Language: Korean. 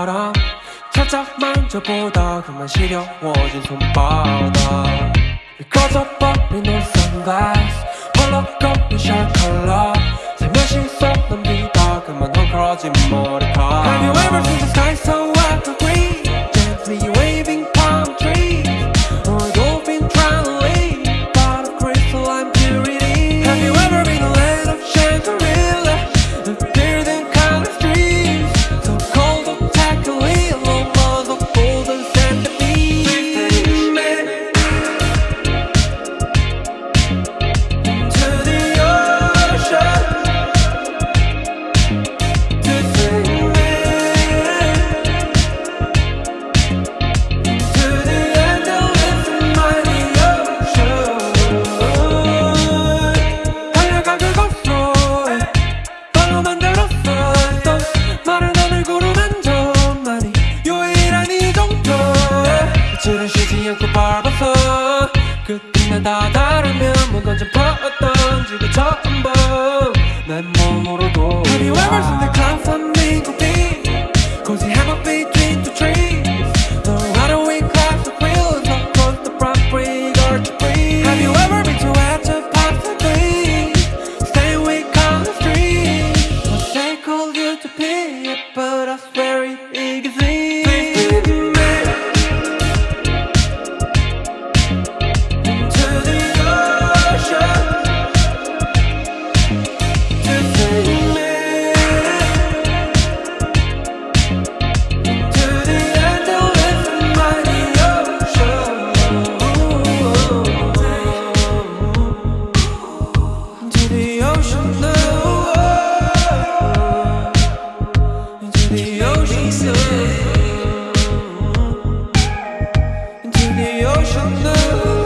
알아. 살짝 만져보다 그만 시려워진 손바닥. 꺼져버린 옷 선글라스. 홀로 꺼린 셔츠 다 다르면 뭔가 좀 퍼었던 지구 전부 내 몸으로도 Baby where is the conflict ocean blue